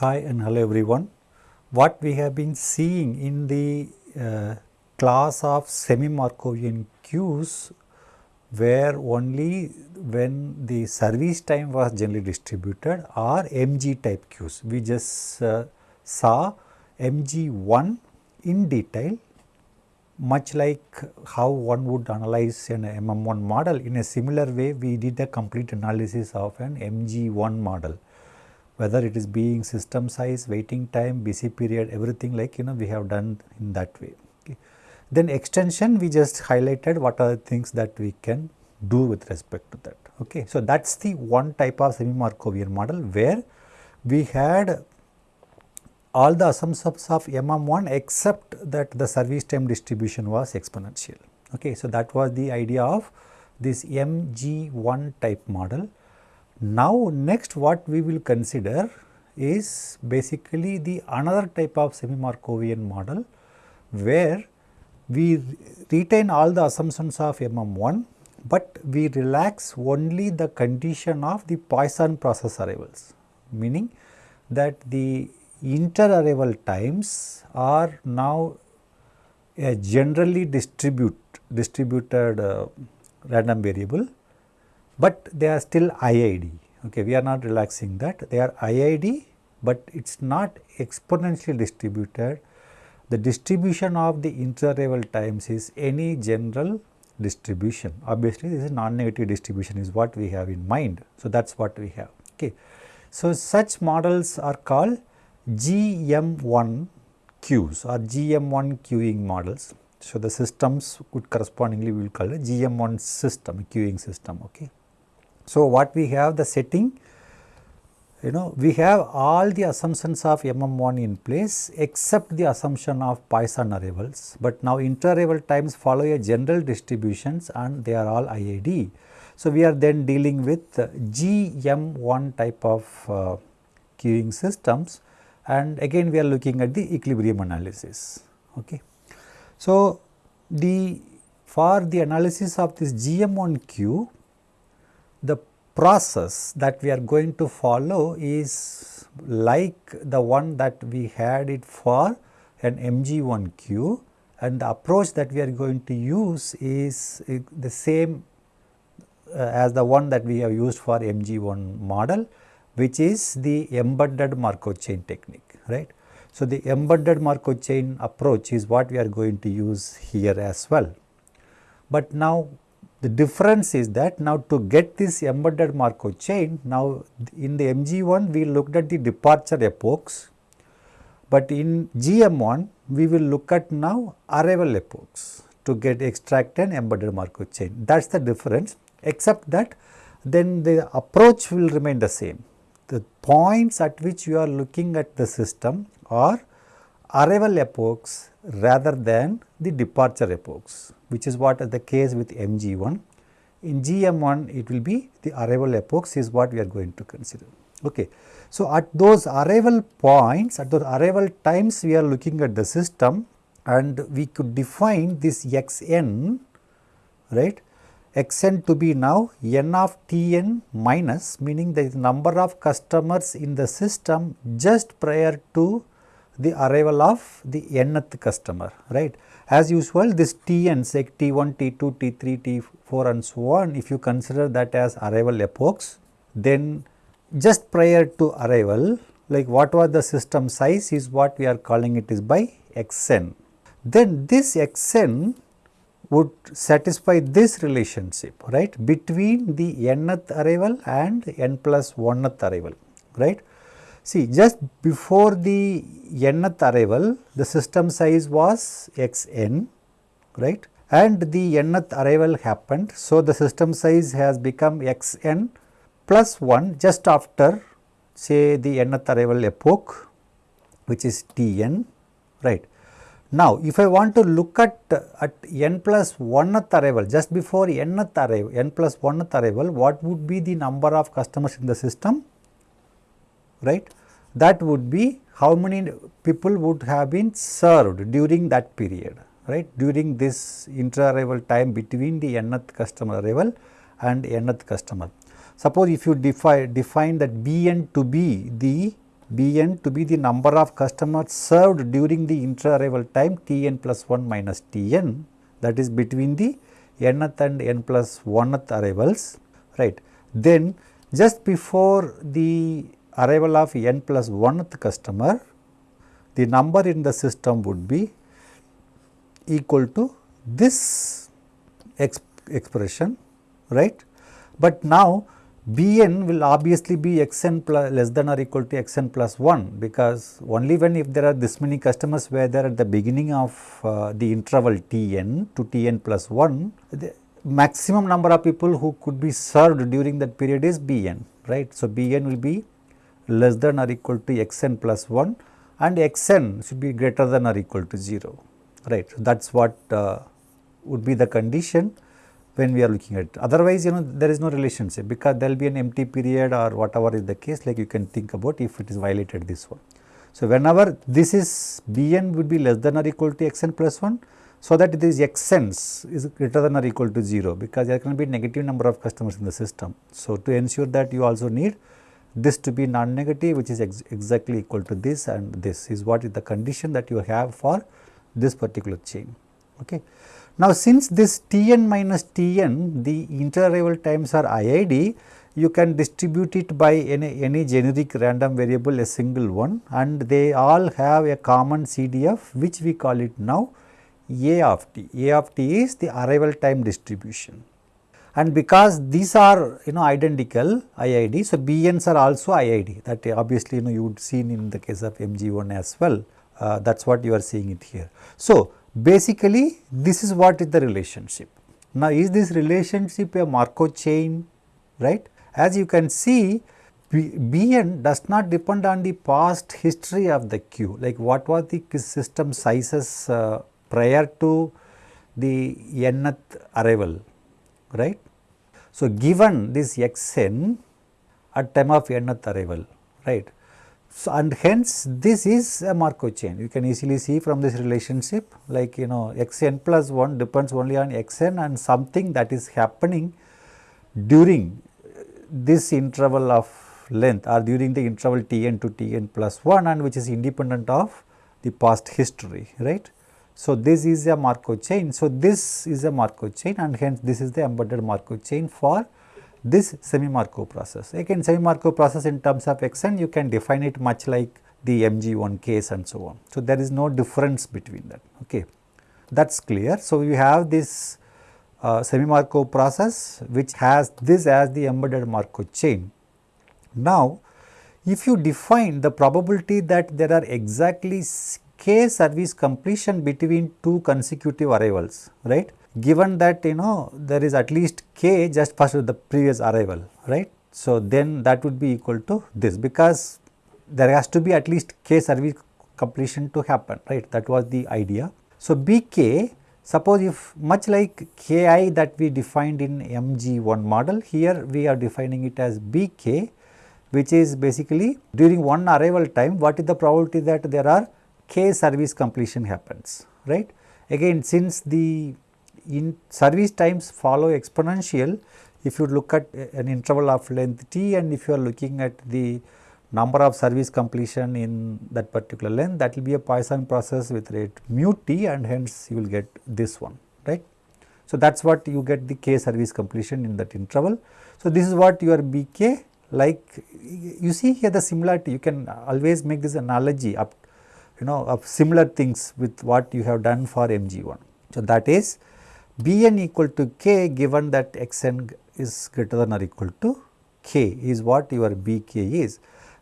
Hi and hello everyone. What we have been seeing in the uh, class of semi-Markovian queues where only when the service time was generally distributed are MG type queues. We just uh, saw MG1 in detail much like how one would analyze an MM1 model in a similar way we did a complete analysis of an MG1 model whether it is being system size, waiting time, busy period everything like you know we have done in that way. Okay. Then extension we just highlighted what are the things that we can do with respect to that. Okay. So, that is the one type of semi-Markovian model where we had all the assumptions of MM1 except that the service time distribution was exponential. Okay. So, that was the idea of this MG1 type model. Now, next what we will consider is basically the another type of semi-Markovian model where we retain all the assumptions of MM1, but we relax only the condition of the Poisson process arrivals, meaning that the inter-arrival times are now a generally distribute distributed uh, random variable, but they are still IID. Okay, we are not relaxing that. They are IID, but it is not exponentially distributed. The distribution of the inter-arrival times is any general distribution. Obviously, this is non-negative distribution is what we have in mind. So, that is what we have. Okay. So, such models are called GM1 queues or GM1 queuing models. So, the systems would correspondingly we will call it GM1 system, queuing system. Okay. So, what we have the setting, you know, we have all the assumptions of MM1 in place except the assumption of Poisson arrivals, but now inter-arrival times follow a general distributions and they are all IID. So, we are then dealing with GM1 type of uh, queuing systems and again we are looking at the equilibrium analysis. Okay. So, the for the analysis of this GM1 queue, the process that we are going to follow is like the one that we had it for an MG1 queue and the approach that we are going to use is the same uh, as the one that we have used for MG1 model which is the embedded Markov chain technique, right. So, the embedded Markov chain approach is what we are going to use here as well. But now the difference is that now to get this embedded Markov chain, now in the MG1 we looked at the departure epochs, but in GM1 we will look at now arrival epochs to get extract an embedded Markov chain. That is the difference except that then the approach will remain the same. The points at which you are looking at the system are arrival epochs rather than the departure epochs which is what is the case with MG1. In GM1 it will be the arrival epochs is what we are going to consider. Okay. So, at those arrival points at those arrival times we are looking at the system and we could define this xn right xn to be now n of Tn minus meaning the number of customers in the system just prior to the arrival of the nth customer right. As usual this T and say T1, T2, T3, T4 and so on if you consider that as arrival epochs then just prior to arrival like what was the system size is what we are calling it is by xn. Then this xn would satisfy this relationship right between the nth arrival and n plus 1th arrival right. See just before the nth arrival the system size was xn right and the nth arrival happened. So, the system size has become xn plus 1 just after say the nth arrival epoch which is Tn right. Now, if I want to look at, at n plus 1th arrival just before nth arrival, n plus 1th arrival, what would be the number of customers in the system, right? That would be how many people would have been served during that period, right? During this inter-arrival time between the nth customer arrival and nth customer. Suppose if you define, define that Bn to be the Bn to be the number of customers served during the inter-arrival time Tn plus 1 minus Tn that is between the nth and n plus 1th arrivals right. Then just before the arrival of n plus 1th customer the number in the system would be equal to this exp expression right. But now Bn will obviously be xn plus less than or equal to xn plus 1 because only when if there are this many customers where they are at the beginning of uh, the interval Tn to Tn plus 1 the maximum number of people who could be served during that period is Bn right. So, Bn will be less than or equal to xn plus 1 and xn should be greater than or equal to 0 right. So, that is what uh, would be the condition when we are looking at it. Otherwise, you know there is no relationship because there will be an empty period or whatever is the case like you can think about if it is violated this one. So, whenever this is Bn would be less than or equal to xn plus 1, so that this xn is greater than or equal to 0 because there can be negative number of customers in the system. So, to ensure that you also need this to be non-negative which is ex exactly equal to this and this is what is the condition that you have for this particular chain. Okay. Now, since this Tn minus Tn the inter-arrival times are IID, you can distribute it by any, any generic random variable a single one and they all have a common CDF which we call it now A of t. A of t is the arrival time distribution and because these are you know identical IID. So, BNs are also IID that obviously you know you would see in the case of MG1 as well uh, that is what you are seeing it here. So, basically this is what is the relationship. Now, is this relationship a Markov chain right? As you can see B, Bn does not depend on the past history of the queue like what was the system sizes uh, prior to the nth arrival right. So, given this xn at time of nth arrival right so, and hence this is a Markov chain. You can easily see from this relationship like you know xn plus 1 depends only on xn and something that is happening during this interval of length or during the interval Tn to Tn plus 1 and which is independent of the past history right. So, this is a Markov chain. So, this is a Markov chain and hence this is the embedded Markov chain for this semi-Markov process. Again semi-Markov process in terms of xn you can define it much like the MG1 case and so on. So, there is no difference between that okay that is clear. So, you have this uh, semi-Markov process which has this as the embedded Markov chain. Now, if you define the probability that there are exactly k service completion between two consecutive arrivals right given that you know there is at least k just first the previous arrival right. So, then that would be equal to this because there has to be at least k service completion to happen right that was the idea. So, bk suppose if much like ki that we defined in mg1 model here we are defining it as bk which is basically during one arrival time what is the probability that there are k service completion happens right. Again since the in service times follow exponential if you look at uh, an interval of length t and if you are looking at the number of service completion in that particular length that will be a Poisson process with rate mu t and hence you will get this one right. So, that is what you get the k service completion in that interval. So, this is what your bk like you see here the similarity you can always make this analogy up you know of similar things with what you have done for mg1. So, that is Bn equal to k given that xn is greater than or equal to k is what your Bk is.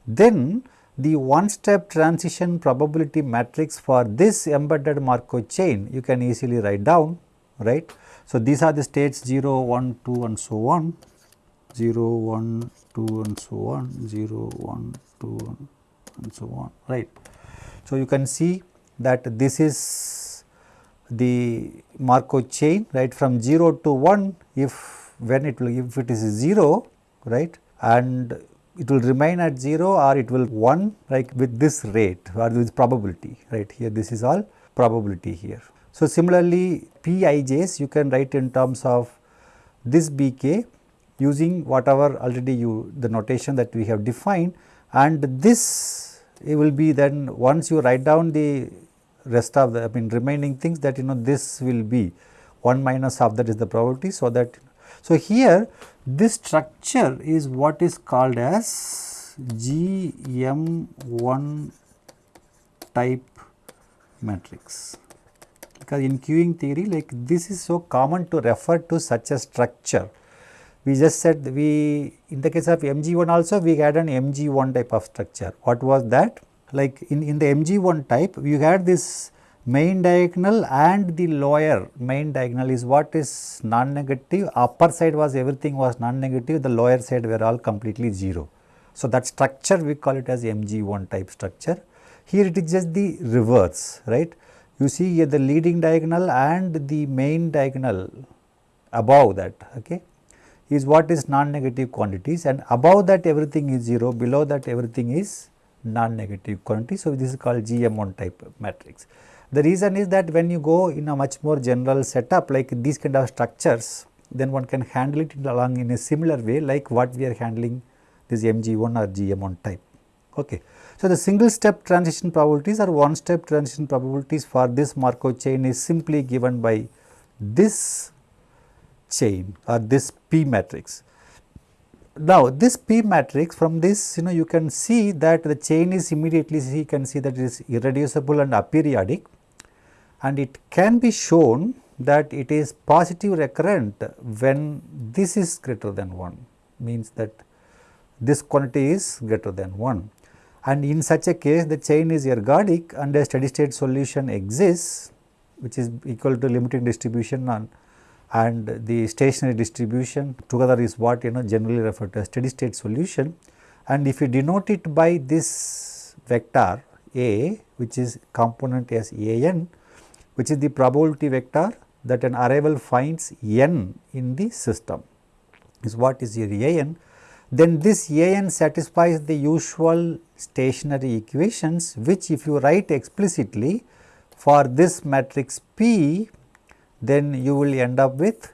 Then the one step transition probability matrix for this embedded Markov chain you can easily write down right. So, these are the states 0, 1, 2 and so on 0, 1, 2 and so on 0, 1, 2 and so on right. So, you can see that this is the Markov chain right from 0 to 1 if when it will if it is 0 right and it will remain at 0 or it will 1 like with this rate or with probability right here this is all probability here. So, similarly Pij's you can write in terms of this Bk using whatever already you the notation that we have defined and this it will be then once you write down the rest of the I mean remaining things that you know this will be 1 minus half that is the probability. So, that so here this structure is what is called as GM1 type matrix because in queuing theory like this is so common to refer to such a structure. We just said we in the case of MG1 also we had an MG1 type of structure. What was that? Like in, in the MG1 type you had this main diagonal and the lower main diagonal is what is non-negative upper side was everything was non-negative the lower side were all completely 0. So, that structure we call it as MG1 type structure. Here it is just the reverse right you see here the leading diagonal and the main diagonal above that okay is what is non-negative quantities and above that everything is 0 below that everything is non-negative quantity. So, this is called GM1 type matrix. The reason is that when you go in a much more general setup like these kind of structures, then one can handle it along in a similar way like what we are handling this MG1 or GM1 type. Okay. So, the single step transition probabilities or one step transition probabilities for this Markov chain is simply given by this chain or this P matrix. Now, this P matrix from this you know you can see that the chain is immediately you can see that it is irreducible and aperiodic and it can be shown that it is positive recurrent when this is greater than 1 means that this quantity is greater than 1 and in such a case the chain is ergodic and a steady state solution exists which is equal to limiting distribution on and the stationary distribution together is what you know generally referred to as steady state solution and if you denote it by this vector A which is component as A n which is the probability vector that an arrival finds n in the system is what is your a n. Then this a n satisfies the usual stationary equations which if you write explicitly for this matrix P then you will end up with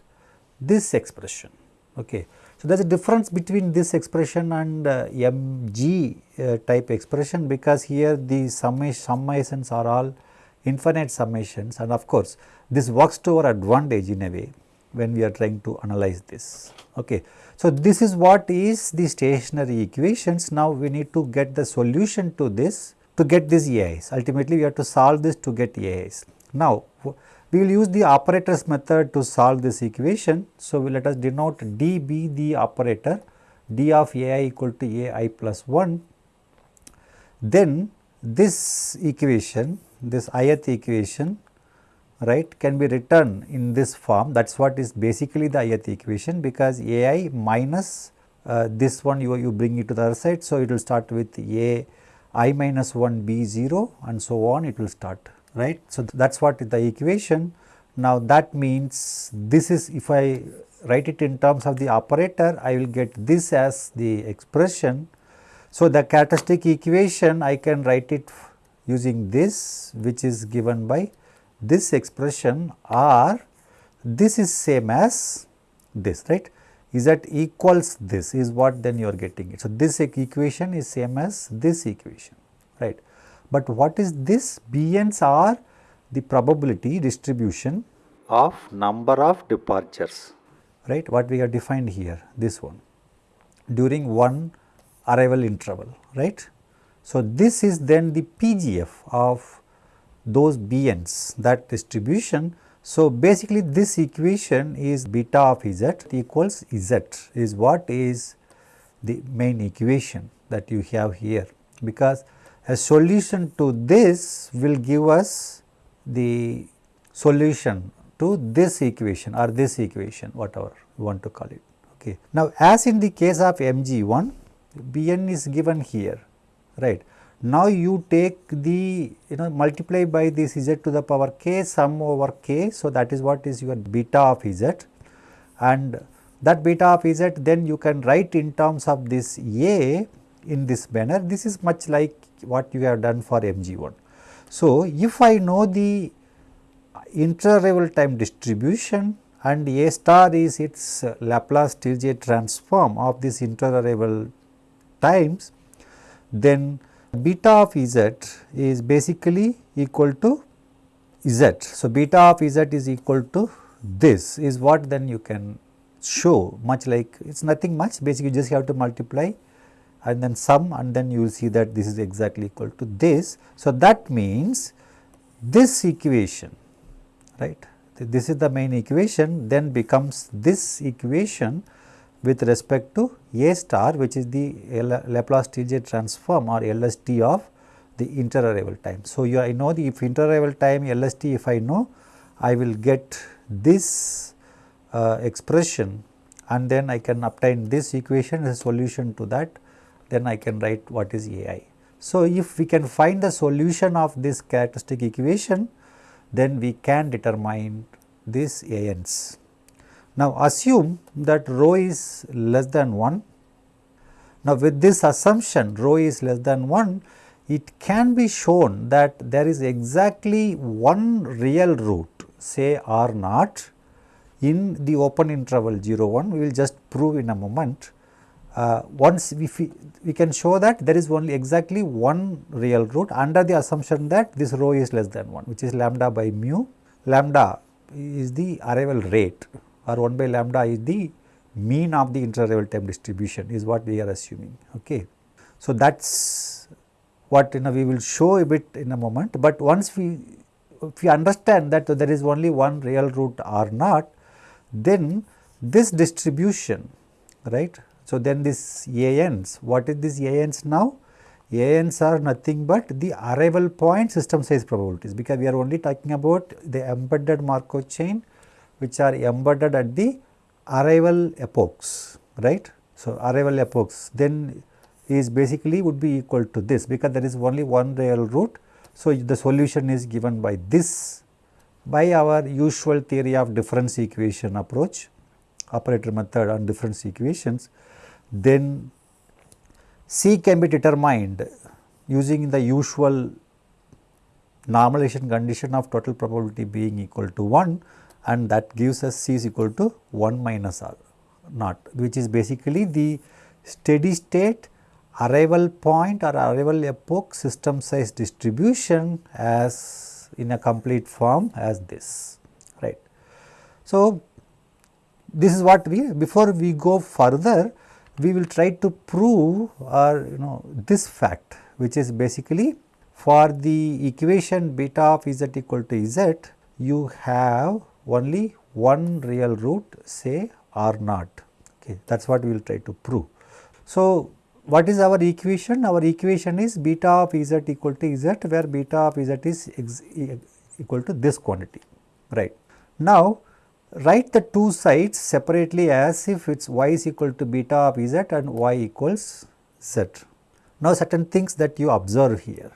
this expression. Okay. So, there is a difference between this expression and uh, mg uh, type expression because here the summations are all infinite summations and of course, this works to our advantage in a way when we are trying to analyze this. Okay. So, this is what is the stationary equations. Now, we need to get the solution to this to get these AIs. Ultimately, we have to solve this to get AIs. Now, we will use the operators method to solve this equation. So, let us denote D be the operator d of AI equal to AI plus 1. Then this equation this ith equation right can be written in this form that is what is basically the ith equation because a i minus uh, this one you, you bring it to the other side. So, it will start with a i minus 1 b 0 and so on it will start right. So, that is what is the equation. Now, that means this is if I write it in terms of the operator I will get this as the expression. So, the characteristic equation I can write it using this which is given by this expression or this is same as this right is that equals this is what then you are getting it. So, this equation is same as this equation right, but what is this BNs are the probability distribution of number of departures right what we have defined here this one during one arrival interval right. So, this is then the PGF of those BNs that distribution. So, basically this equation is beta of Z equals Z is what is the main equation that you have here because a solution to this will give us the solution to this equation or this equation whatever you want to call it. Okay. Now, as in the case of MG1 Bn is given here right. Now, you take the you know multiply by this z to the power k sum over k. So, that is what is your beta of z and that beta of z then you can write in terms of this a in this manner. This is much like what you have done for mg1. So, if I know the inter-arrival time distribution and A star is its Laplace Stieltjes transform of this inter-arrival times, then beta of z is basically equal to z. So, beta of z is equal to this is what then you can show much like it is nothing much basically you just have to multiply and then sum and then you will see that this is exactly equal to this. So, that means this equation right this is the main equation then becomes this equation with respect to A star which is the Laplace Stieltjes transform or LST of the interarrival time. So, you I know the if interarrival time LST if I know I will get this uh, expression and then I can obtain this equation as a solution to that then I can write what is AI. So, if we can find the solution of this characteristic equation then we can determine this ANs. Now, assume that rho is less than 1. Now, with this assumption rho is less than 1 it can be shown that there is exactly one real root say R naught in the open interval 0 1 we will just prove in a moment. Uh, once we, we can show that there is only exactly one real root under the assumption that this rho is less than 1 which is lambda by mu lambda is the arrival rate or 1 by lambda is the mean of the interarrival time distribution is what we are assuming. Okay. So, that is what you know we will show a bit in a moment, but once we if we understand that there is only one real root r naught, then this distribution right. So, then this ANs, what is this ANs now? ANs are nothing but the arrival point system size probabilities because we are only talking about the embedded Markov chain which are embedded at the arrival epochs right. So, arrival epochs then is basically would be equal to this because there is only one real root. So, the solution is given by this by our usual theory of difference equation approach operator method on difference equations then C can be determined using the usual normalization condition of total probability being equal to 1 and that gives us C is equal to 1 minus R naught which is basically the steady state arrival point or arrival epoch system size distribution as in a complete form as this right. So, this is what we before we go further we will try to prove or you know this fact which is basically for the equation beta of z equal to z you have only one real root say r naught okay that is what we will try to prove. So, what is our equation? Our equation is beta of z equal to z where beta of z is equal to this quantity right. Now, write the two sides separately as if it is y is equal to beta of z and y equals z. Now, certain things that you observe here.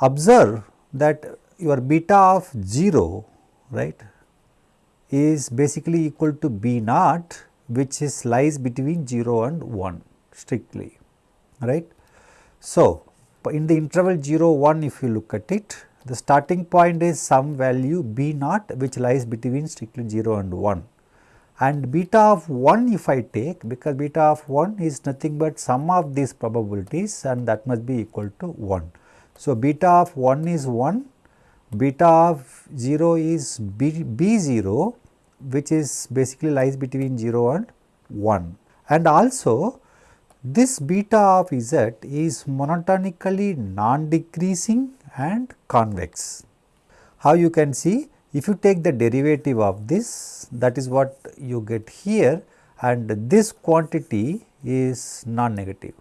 Observe that your beta of 0 right is basically equal to b naught which is lies between 0 and 1 strictly right. So, in the interval 0 1 if you look at it the starting point is some value b naught which lies between strictly 0 and 1 and beta of 1 if I take because beta of 1 is nothing but sum of these probabilities and that must be equal to 1. So, beta of 1 is 1, beta of 0 is b, b 0 which is basically lies between 0 and 1 and also this beta of z is monotonically non-decreasing and convex. How you can see? If you take the derivative of this that is what you get here and this quantity is non-negative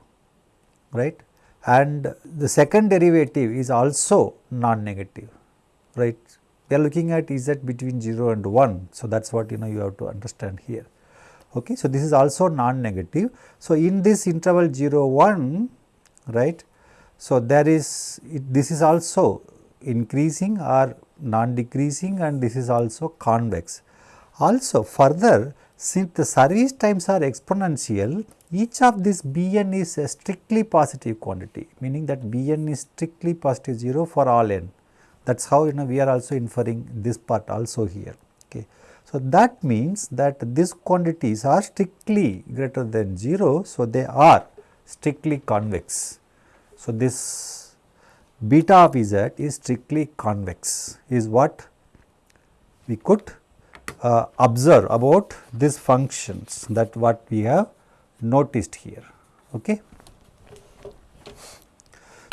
right? And the second derivative is also non-negative right? We are looking at z between 0 and 1 so that is what you know you have to understand here. Okay so this is also non-negative. So in this interval 0 1 right so, there is this is also increasing or non decreasing and this is also convex. Also further since the service times are exponential each of this Bn is a strictly positive quantity meaning that Bn is strictly positive 0 for all n that is how you know we are also inferring this part also here. Okay. So, that means that these quantities are strictly greater than 0. So, they are strictly convex So, this beta of z is strictly convex is what we could uh, observe about these functions that what we have noticed here. Okay.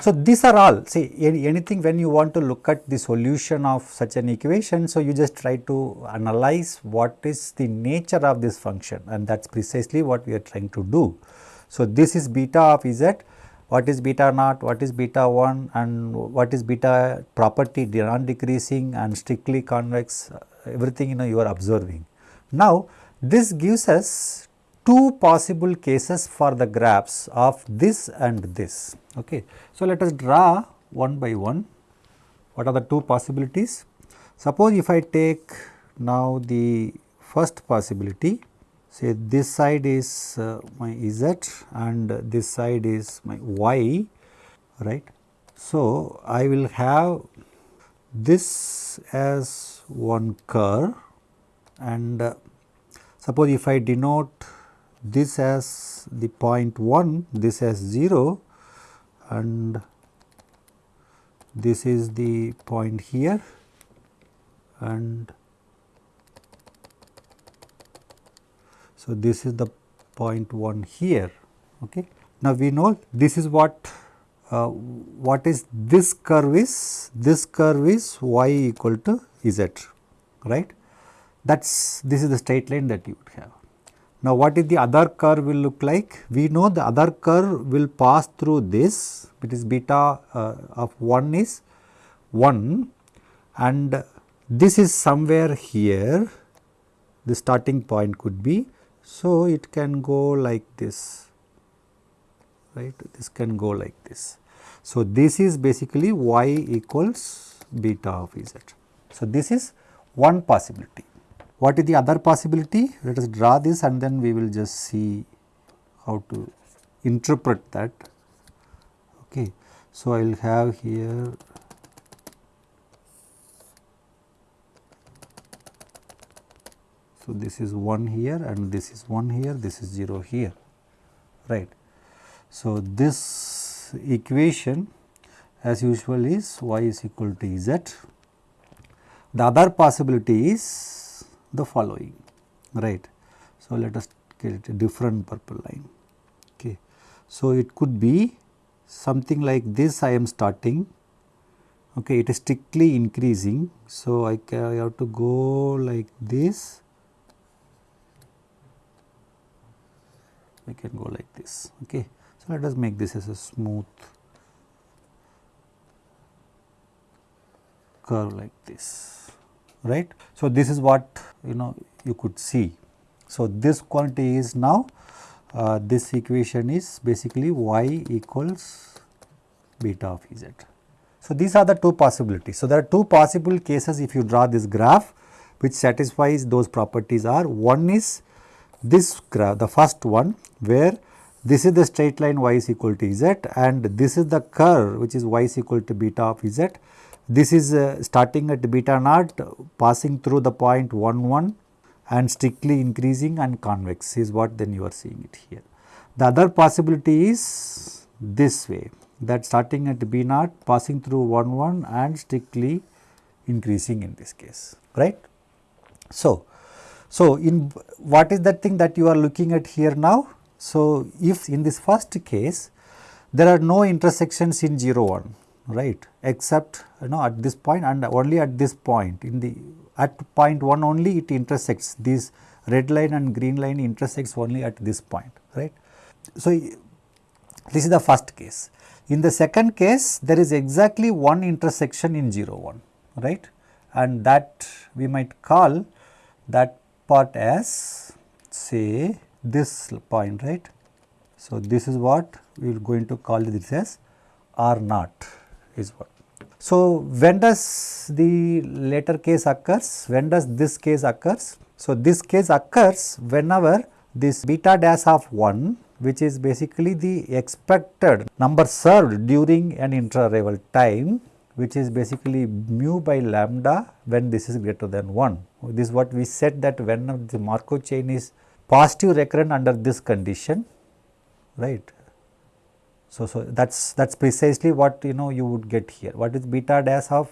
So, these are all see anything when you want to look at the solution of such an equation. So, you just try to analyze what is the nature of this function and that is precisely what we are trying to do. So, this is beta of z, what is beta naught, what is beta 1 and what is beta property non decreasing and strictly convex uh, everything you know you are observing. Now, this gives us two possible cases for the graphs of this and this. Okay. So, let us draw one by one what are the two possibilities. Suppose if I take now the first possibility say this side is uh, my z and this side is my y right. So, I will have this as one curve and uh, suppose if I denote this as the point 1, this as 0 and this is the point here and so this is the point 1 here. Okay. Now, we know this is what uh, what is this curve is this curve is y equal to z right that is this is the straight line that you would have. Now, what is the other curve will look like? We know the other curve will pass through this, it is beta uh, of 1 is 1 and this is somewhere here, the starting point could be. So, it can go like this, right, this can go like this. So, this is basically y equals beta of z. So, this is one possibility. What is the other possibility? Let us draw this and then we will just see how to interpret that. Okay. So, I will have here So, this is 1 here and this is 1 here, this is 0 here, right. So, this equation as usual is y is equal to z. The other possibility is the following right. So, let us get a different purple line. Okay. So, it could be something like this I am starting okay it is strictly increasing. So, I, I have to go like this I can go like this okay. So, let us make this as a smooth curve like this right. So, this is what you know you could see. So, this quantity is now uh, this equation is basically y equals beta of z. So, these are the two possibilities. So, there are two possible cases if you draw this graph which satisfies those properties are one is this graph the first one where this is the straight line y is equal to z and this is the curve which is y is equal to beta of z this is uh, starting at beta naught passing through the point 1 1 and strictly increasing and convex is what then you are seeing it here. The other possibility is this way that starting at B naught passing through 1 1 and strictly increasing in this case right. So, so in what is that thing that you are looking at here now? So, if in this first case there are no intersections in 0 1 right except you know at this point and only at this point in the at point 1 only it intersects this red line and green line intersects only at this point right. So, this is the first case. In the second case there is exactly one intersection in 0 1 right and that we might call that part as say this point right. So, this is what we are going to call this as R naught is what. So, when does the later case occurs? When does this case occurs? So, this case occurs whenever this beta dash of 1 which is basically the expected number served during an intra-arrival time which is basically mu by lambda when this is greater than 1. This is what we said that when the Markov chain is positive recurrent under this condition right So, so that is that is precisely what you know you would get here. What is beta dash of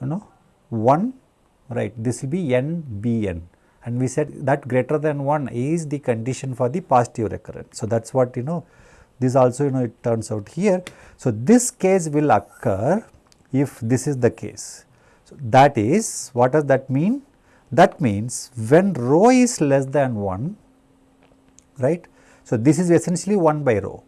you know 1 right this will be n b n and we said that greater than 1 is the condition for the positive recurrence. So, that is what you know this also you know it turns out here. So, this case will occur if this is the case. So, that is what does that mean? That means when rho is less than 1 right. So, this is essentially 1 by rho.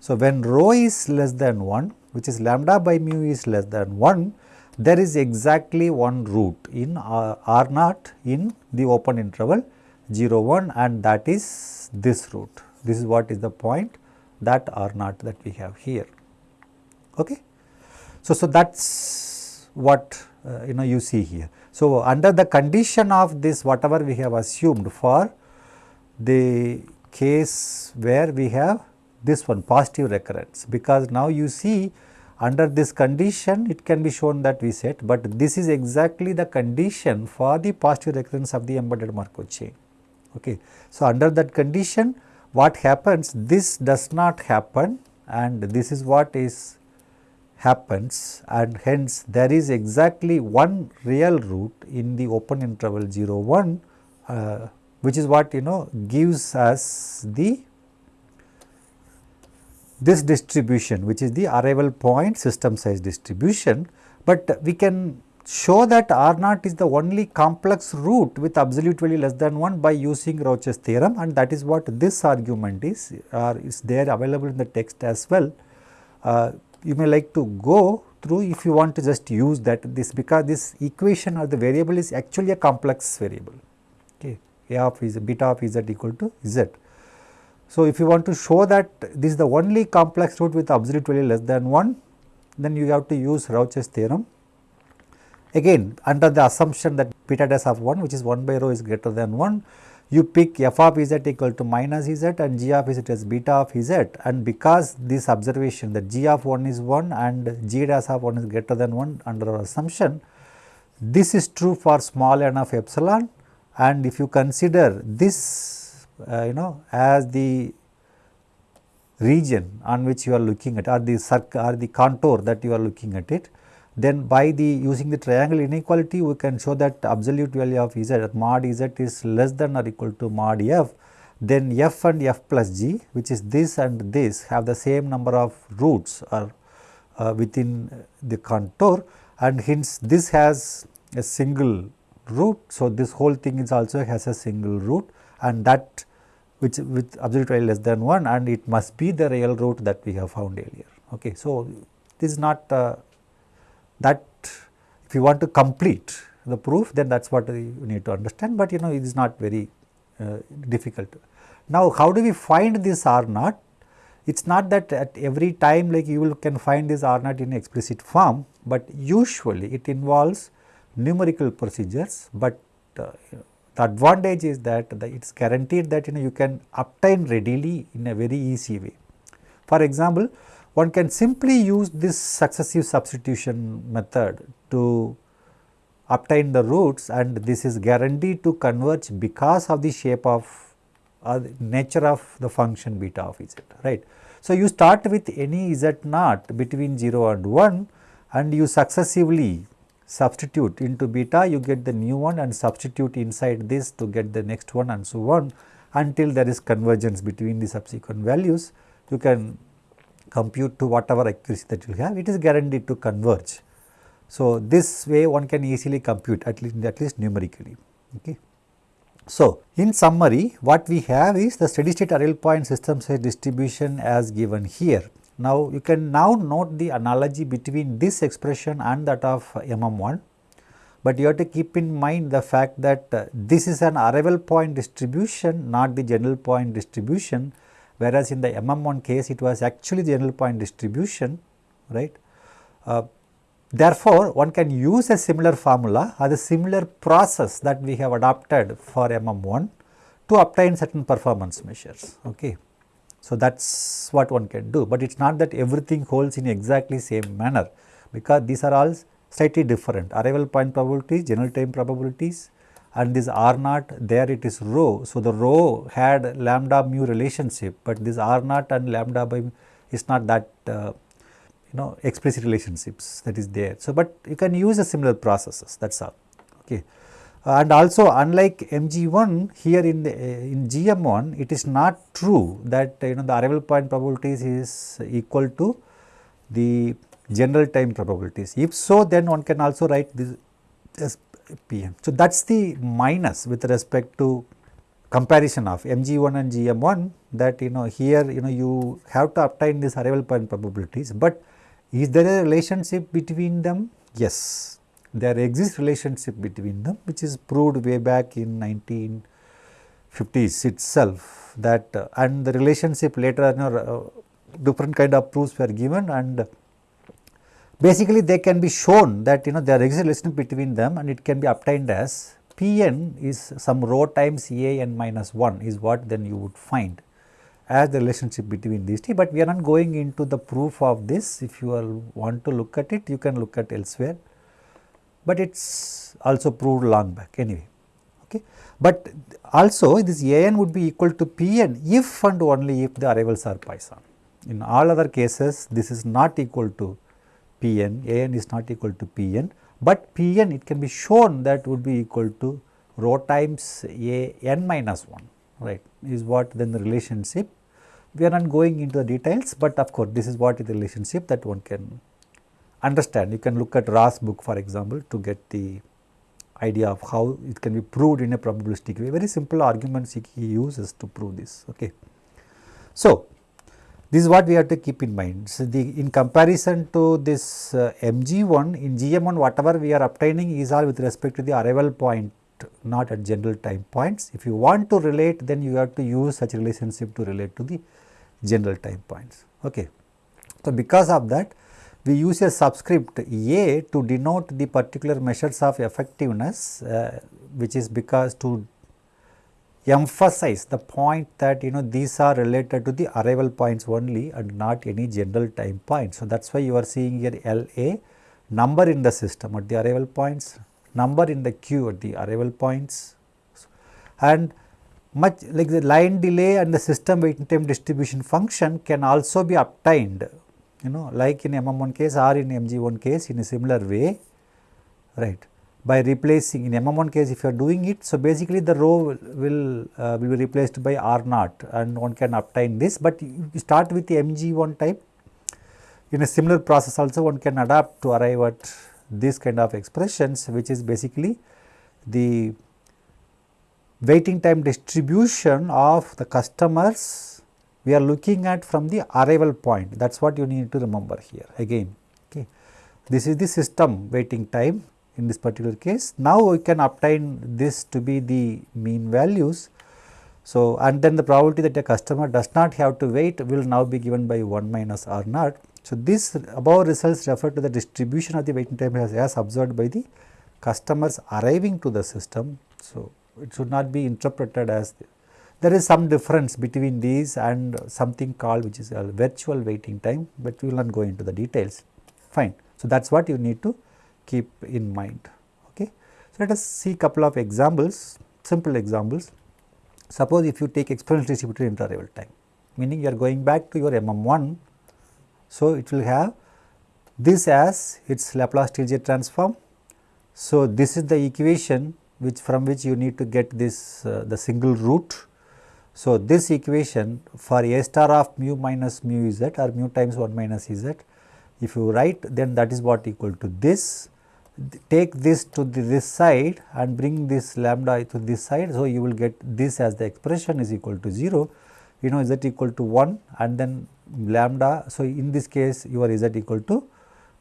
So, when rho is less than 1 which is lambda by mu is less than 1 there is exactly one root in R, naught in the open interval 0 1 and that is this root. This is what is the point that R naught that we have here. Okay. So, so that is what uh, you know you see here. So, under the condition of this whatever we have assumed for the case where we have this one positive recurrence because now you see under this condition it can be shown that we said, but this is exactly the condition for the positive recurrence of the embedded Markov chain. Okay. So, under that condition what happens? This does not happen and this is what is happens and hence there is exactly one real root in the open interval 0 1 uh, which is what you know gives us the this distribution which is the arrival point system size distribution, but we can show that R naught is the only complex root with absolute value less than 1 by using Rouché's theorem and that is what this argument is or is there available in the text as well. Uh, you may like to go through if you want to just use that this because this equation or the variable is actually a complex variable okay a of z beta of z equal to z. So, if you want to show that this is the only complex root with absolute value less than 1, then you have to use Rouché's theorem. Again under the assumption that beta dash of 1 which is 1 by rho is greater than 1, you pick f of z equal to minus z and g of z as beta of z. And because this observation that g of 1 is 1 and g dash of 1 is greater than 1 under our assumption, this is true for small n of epsilon. And if you consider this uh, you know as the region on which you are looking at or the circle or the contour that you are looking at it then by the using the triangle inequality we can show that absolute value of z mod z is less than or equal to mod f then f and f plus g which is this and this have the same number of roots or uh, within the contour and hence this has a single root. So, this whole thing is also has a single root and that which with absolute value less than 1 and it must be the real root that we have found earlier. Okay. So, this is not uh, that if you want to complete the proof then that is what you need to understand, but you know it is not very uh, difficult. Now, how do we find this R naught? It is not that at every time like you will can find this R naught in explicit form, but usually it involves numerical procedures, but uh, the advantage is that it is guaranteed that you know you can obtain readily in a very easy way. For example, one can simply use this successive substitution method to obtain the roots and this is guaranteed to converge because of the shape of uh, nature of the function beta of z right. So, you start with any z naught between 0 and 1 and you successively substitute into beta you get the new one and substitute inside this to get the next one and so on until there is convergence between the subsequent values you can compute to whatever accuracy that you have it is guaranteed to converge. So, this way one can easily compute at least at least numerically. Okay. So, in summary what we have is the steady state arrival point system size distribution as given here now, you can now note the analogy between this expression and that of MM1, but you have to keep in mind the fact that uh, this is an arrival point distribution not the general point distribution whereas in the MM1 case it was actually general point distribution right. Uh, therefore, one can use a similar formula or the similar process that we have adopted for MM1 to obtain certain performance measures. Okay. So, that is what one can do, but it is not that everything holds in exactly same manner because these are all slightly different arrival point probabilities, general time probabilities and this r naught there it is rho. So, the rho had lambda mu relationship, but this r naught and lambda by is not that uh, you know explicit relationships that is there. So, but you can use a similar processes that is all. Okay. And also unlike MG1 here in the in GM1 it is not true that you know the arrival point probabilities is equal to the general time probabilities. If so then one can also write this as PM. So, that is the minus with respect to comparison of MG1 and GM1 that you know here you know you have to obtain this arrival point probabilities, but is there a relationship between them? Yes, there exists relationship between them which is proved way back in 1950s itself that uh, and the relationship later know, uh, different kind of proofs were given and basically they can be shown that you know there exists relationship between them and it can be obtained as Pn is some rho times A n minus 1 is what then you would find as the relationship between these two, but we are not going into the proof of this. If you want to look at it, you can look at elsewhere, but it is also proved long back anyway. Okay. But also this A n would be equal to P n if and only if the arrivals are Poisson. In all other cases, this is not equal to P n, A n is not equal to P n, but P n it can be shown that would be equal to rho times A n minus 1 right is what then the relationship we are not going into the details, but of course, this is what is the relationship that one can understand. You can look at Ross book for example, to get the idea of how it can be proved in a probabilistic way. Very simple arguments he uses to prove this. Okay. So, this is what we have to keep in mind. So, the in comparison to this uh, MG1 in GM1 whatever we are obtaining is all with respect to the arrival point not at general time points. If you want to relate then you have to use such relationship to relate to the general time points. Okay. So, because of that we use a subscript A to denote the particular measures of effectiveness uh, which is because to emphasize the point that you know these are related to the arrival points only and not any general time points. So, that is why you are seeing here LA number in the system at the arrival points, number in the queue at the arrival points and much like the line delay and the system waiting time distribution function can also be obtained you know like in MM1 case or in MG1 case in a similar way right by replacing in MM1 case if you are doing it. So, basically the rho will, uh, will be replaced by R naught and one can obtain this, but you start with the MG1 type in a similar process also one can adapt to arrive at this kind of expressions which is basically the waiting time distribution of the customers we are looking at from the arrival point that is what you need to remember here again. Okay. This is the system waiting time in this particular case. Now, we can obtain this to be the mean values. So, and then the probability that a customer does not have to wait will now be given by 1 minus R naught. So, this above results refer to the distribution of the waiting time as, as observed by the customers arriving to the system. So, it should not be interpreted as the, there is some difference between these and something called which is a virtual waiting time, but we will not go into the details fine. So, that is what you need to keep in mind. Okay. So, let us see couple of examples simple examples. Suppose if you take exponential distributed interarrival time meaning you are going back to your MM1. So, it will have this as its Laplace Stieltjes transform. So, this is the equation which from which you need to get this uh, the single root. So, this equation for a star of mu minus mu z or mu times 1 minus z, if you write then that is what equal to this, take this to the, this side and bring this lambda to this side. So, you will get this as the expression is equal to 0, you know z equal to 1 and then lambda. So, in this case your z equal to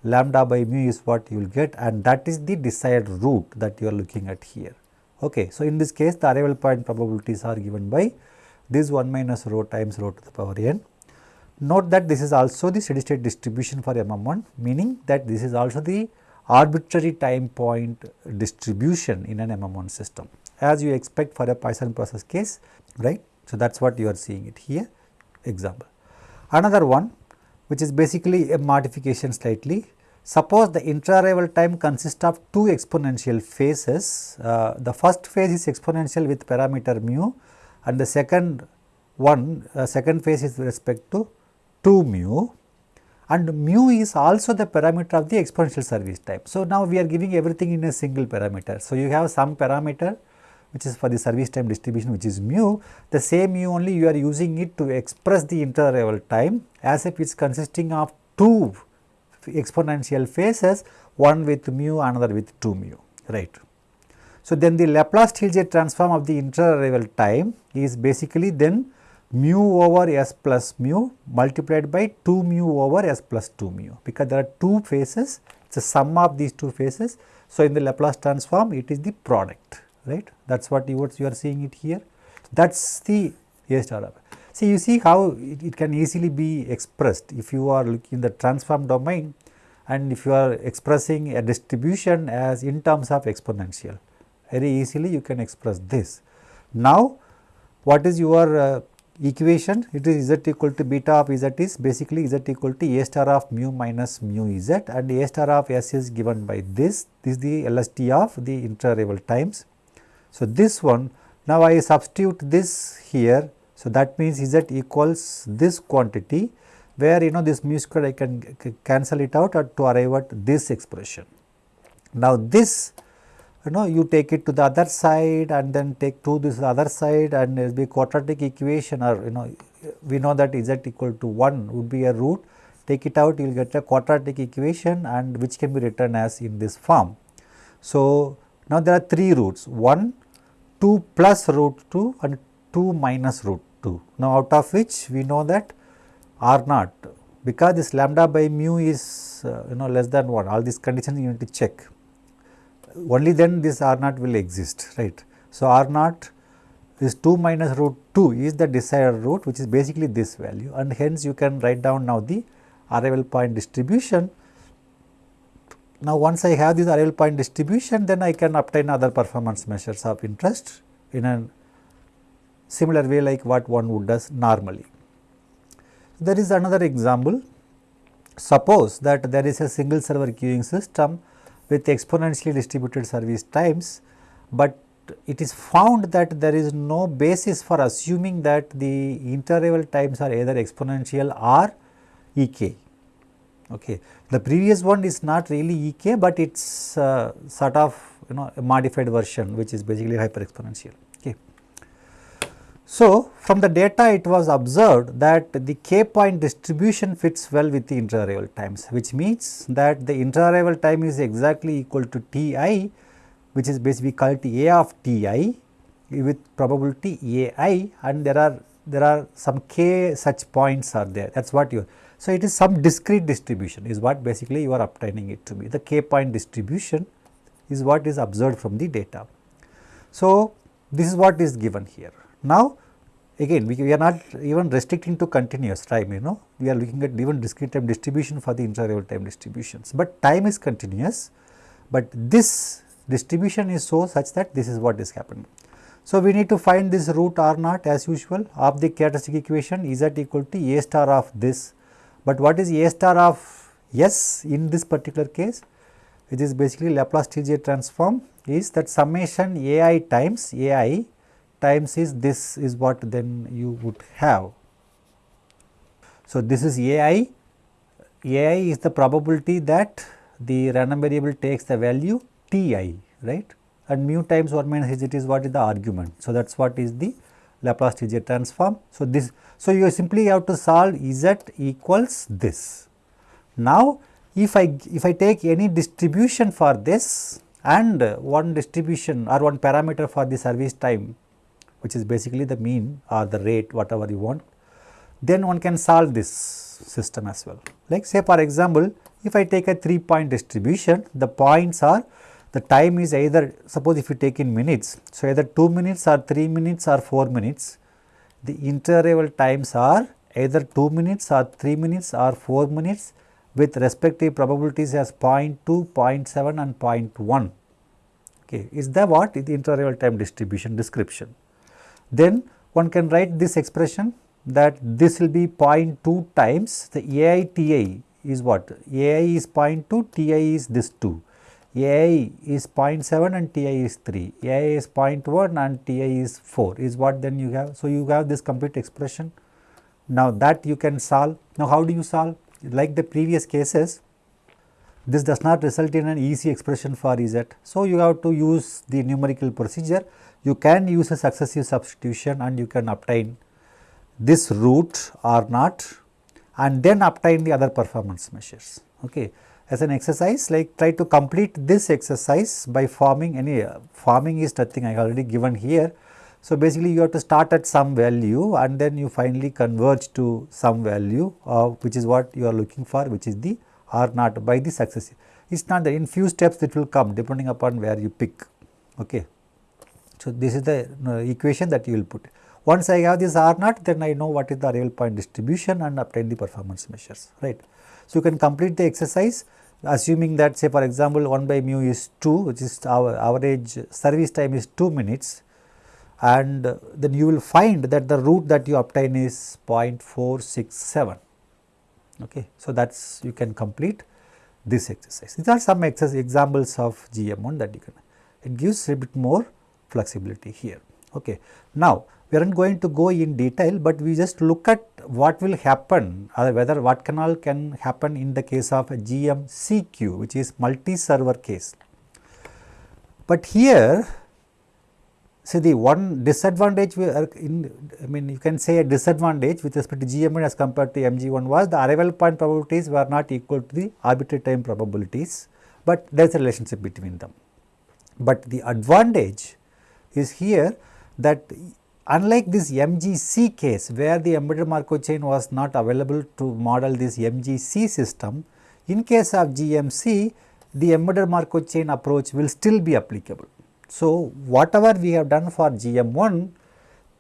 lambda by mu is what you will get and that is the desired root that you are looking at here. Okay. So, in this case the arrival point probabilities are given by this 1 minus rho times rho to the power n. Note that this is also the steady state distribution for MM1 meaning that this is also the arbitrary time point distribution in an MM1 system as you expect for a Poisson process case right. So, that is what you are seeing it here example. Another one which is basically a modification slightly. Suppose the inter-arrival time consists of two exponential phases. Uh, the first phase is exponential with parameter mu and the second one uh, second phase is with respect to 2 mu and mu is also the parameter of the exponential service time. So, now we are giving everything in a single parameter. So, you have some parameter which is for the service time distribution which is mu, the same mu only you are using it to express the inter-arrival time as if it is consisting of two exponential phases, one with mu, another with 2 mu, right. So, then the Laplace Stieltjes transform of the inter-arrival time is basically then mu over s plus mu multiplied by 2 mu over s plus 2 mu because there are two phases it is a sum of these two phases. So, in the Laplace transform it is the product right that is what you, what you are seeing it here that is the A star. See you see how it, it can easily be expressed if you are looking in the transform domain and if you are expressing a distribution as in terms of exponential very easily you can express this. Now, what is your uh, equation it is z equal to beta of z is basically z equal to a star of mu minus mu z and a star of s is given by this this is the LST of the inter-arrival times. So, this one now I substitute this here so that means z equals this quantity where you know this mu square I can cancel it out to arrive at this expression. Now, this you know you take it to the other side and then take to this other side and it will be quadratic equation or you know we know that z equal to 1 would be a root take it out you will get a quadratic equation and which can be written as in this form. So, now there are 3 roots 1 2 plus root 2 and 2 minus root 2. Now, out of which we know that r naught because this lambda by mu is uh, you know less than 1 all these conditions you need to check only then this R naught will exist, right. So, R naught is 2 minus root 2 is the desired root which is basically this value and hence you can write down now the arrival point distribution. Now, once I have this arrival point distribution then I can obtain other performance measures of interest in a similar way like what one would does normally. There is another example. Suppose that there is a single server queuing system with exponentially distributed service times, but it is found that there is no basis for assuming that the inter-arrival times are either exponential or ek. Okay. The previous one is not really ek, but it is uh, sort of you know a modified version which is basically hyper exponential. Okay. So, from the data it was observed that the k point distribution fits well with the inter-arrival times which means that the inter-arrival time is exactly equal to T i which is basically called A of T i with probability A i and there are there are some k such points are there that is what you so it is some discrete distribution is what basically you are obtaining it to be the k point distribution is what is observed from the data. So, this is what is given here. Now, again we, we, are not even restricting to continuous time you know. We are looking at even discrete time distribution for the inter time distributions, but time is continuous, but this distribution is so such that this is what is happening. So, we need to find this root r naught as usual of the characteristic equation is z equal to a star of this, but what is a star of s in this particular case? Which is basically Laplace Stieltjes transform is that summation a i times a i times is this is what then you would have. So, this is a i, a i is the probability that the random variable takes the value t i right and mu times 1 minus h is what is the argument. So, that is what is the Laplace Stieltjes transform. So, this so you simply have to solve z equals this. Now, if I if I take any distribution for this and one distribution or one parameter for the service time which is basically the mean or the rate whatever you want, then one can solve this system as well. Like say for example, if I take a 3 point distribution, the points are the time is either suppose if you take in minutes, so either 2 minutes or 3 minutes or 4 minutes, the inter-arrival times are either 2 minutes or 3 minutes or 4 minutes with respective probabilities as 0 0.2, 0.7 and 0.1. Okay, is that what the inter-arrival time distribution description then one can write this expression that this will be 0.2 times the AITI is what? AI is 0.2, TI is this 2. AI is 0.7 and TI is 3, AI is 0.1 and TI is 4 is what then you have. So, you have this complete expression. Now, that you can solve. Now, how do you solve? Like the previous cases, this does not result in an easy expression for Z. So, you have to use the numerical procedure. You can use a successive substitution and you can obtain this root r naught and then obtain the other performance measures. Okay as an exercise like try to complete this exercise by forming any uh, forming is nothing I already given here. So, basically you have to start at some value and then you finally converge to some value uh, which is what you are looking for which is the R naught by the successive. It is not that in few steps it will come depending upon where you pick. Okay. So, this is the uh, equation that you will put. Once I have this R naught then I know what is the arrival point distribution and obtain the performance measures right. So, you can complete the exercise assuming that say for example 1 by mu is 2 which is our average service time is 2 minutes and then you will find that the root that you obtain is 0.467 okay. So, that is you can complete this exercise. These are some examples of GM1 that you can it gives a bit more flexibility here okay. Now, we are not going to go in detail, but we just look at what will happen or whether what can all can happen in the case of a GMCQ which is multi-server case. But here see the one disadvantage we are in I mean you can say a disadvantage with respect to GM1 as compared to MG1 was the arrival point probabilities were not equal to the arbitrary time probabilities, but there is a relationship between them. But the advantage is here that Unlike this MGC case where the embedded Markov chain was not available to model this MGC system, in case of GMC the embedded Markov chain approach will still be applicable. So, whatever we have done for GM1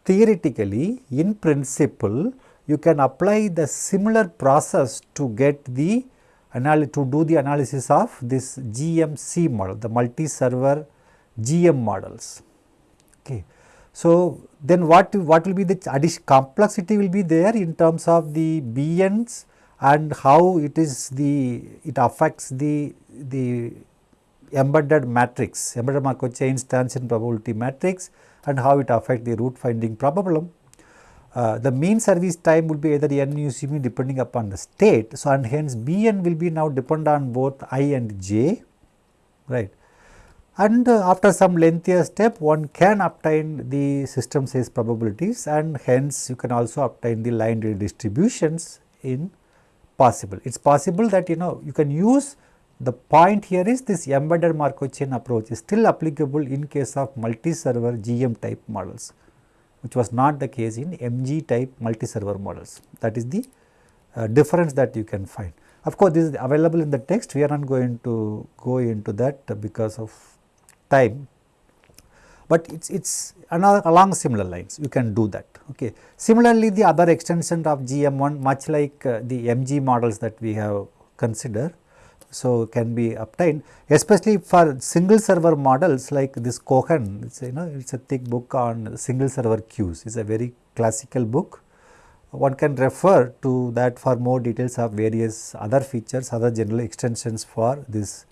theoretically in principle you can apply the similar process to get the to do the analysis of this GMC model the multi server GM models. So, then what, what will be the addition complexity will be there in terms of the BNs and how it is the it affects the the embedded matrix embedded Markov chain transition probability matrix and how it affects the root finding problem. Uh, the mean service time will be either n depending upon the state. So, and hence Bn will be now depend on both i and j right and uh, after some lengthier step one can obtain the system size probabilities and hence you can also obtain the line distributions in possible. It is possible that you know you can use the point here is this embedded Markov chain approach is still applicable in case of multi-server GM type models which was not the case in MG type multi-server models that is the uh, difference that you can find. Of course, this is available in the text we are not going to go into that because of time, but it is it's another along similar lines you can do that. Okay. Similarly, the other extension of GM1 much like uh, the MG models that we have considered. So, can be obtained especially for single server models like this Cohen it is you know it is a thick book on single server queues it is a very classical book. One can refer to that for more details of various other features other general extensions for this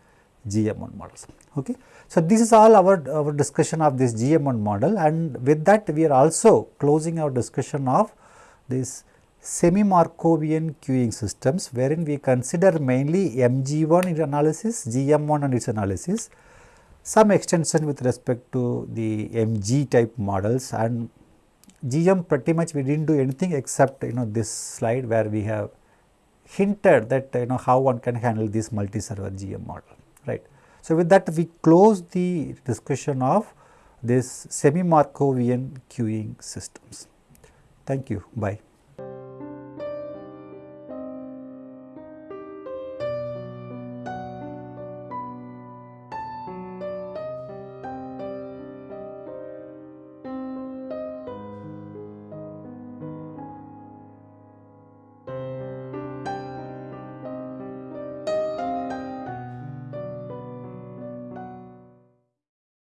GM1 models. Okay. So, this is all our, our discussion of this GM1 model and with that we are also closing our discussion of this semi-Markovian queuing systems wherein we consider mainly MG1 in analysis, GM1 and its analysis, some extension with respect to the MG type models and GM pretty much we did not do anything except you know this slide where we have hinted that you know how one can handle this multi-server GM model right. So, with that we close the discussion of this semi Markovian queuing systems. Thank you. Bye.